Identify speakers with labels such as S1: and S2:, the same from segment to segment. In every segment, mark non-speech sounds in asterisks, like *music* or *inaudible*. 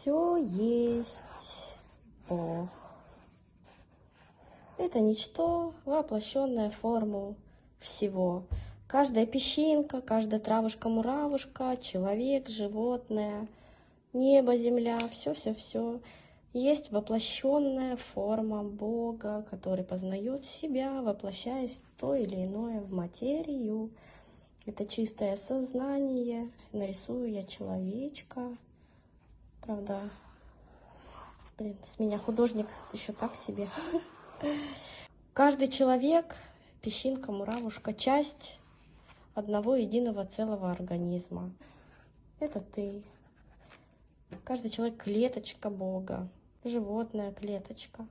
S1: Все есть Бог. Это ничто, воплощенная форму всего. Каждая песчинка, каждая травушка-муравушка, человек, животное, небо, земля, все-все-все. Есть воплощенная форма Бога, который познает себя, воплощаясь в то или иное в материю. Это чистое сознание. Нарисую я человечка. Правда, блин, с меня художник еще так себе. Каждый человек, песчинка, муравушка, часть одного единого целого организма. Это ты. Каждый человек клеточка Бога, животное клеточка,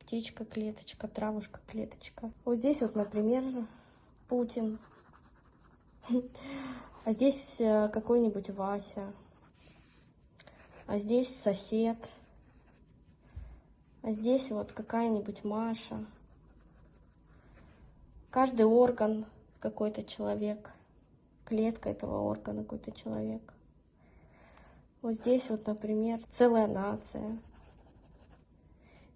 S1: птичка клеточка, травушка клеточка. Вот здесь вот, например, Путин. А здесь э, какой-нибудь Вася. А здесь сосед. А здесь вот какая-нибудь Маша. Каждый орган какой-то человек. Клетка этого органа какой-то человек. Вот здесь вот, например, целая нация.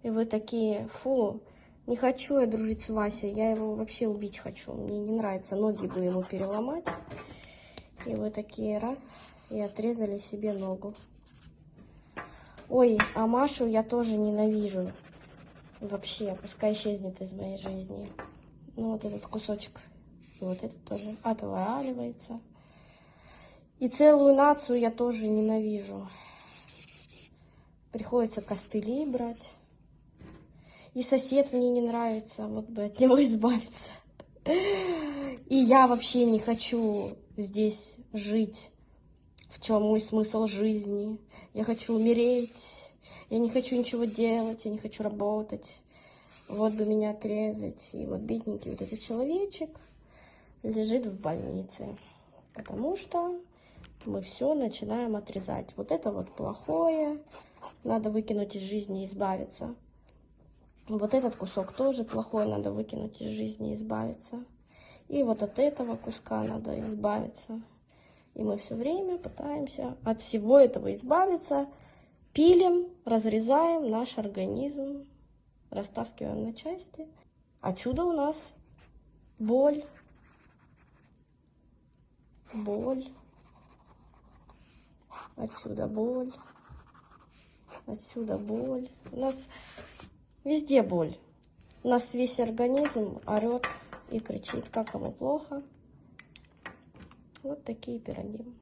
S1: И вы такие, фу, не хочу я дружить с Васей, я его вообще убить хочу. Мне не нравится, ноги бы ему переломать. И вы такие, раз, и отрезали себе ногу. Ой, а Машу я тоже ненавижу. Вообще, пускай исчезнет из моей жизни. Ну, вот этот кусочек. И вот этот тоже отваливается. И целую нацию я тоже ненавижу. Приходится костыли брать. И сосед мне не нравится, вот бы от него *laughs* избавиться. И я вообще не хочу здесь жить. В чем мой смысл жизни? Я хочу умереть. Я не хочу ничего делать, я не хочу работать. Вот бы меня отрезать. И вот бедненький вот этот человечек лежит в больнице. Потому что мы все начинаем отрезать. Вот это вот плохое. Надо выкинуть из жизни и избавиться. Вот этот кусок тоже плохой, надо выкинуть из жизни и избавиться. И вот от этого куска надо избавиться. И мы все время пытаемся от всего этого избавиться. Пилим, разрезаем наш организм, растаскиваем на части. Отсюда у нас боль, боль, отсюда боль, отсюда боль. У нас Везде боль. У нас весь организм орет и кричит, как ему плохо. Вот такие пироги.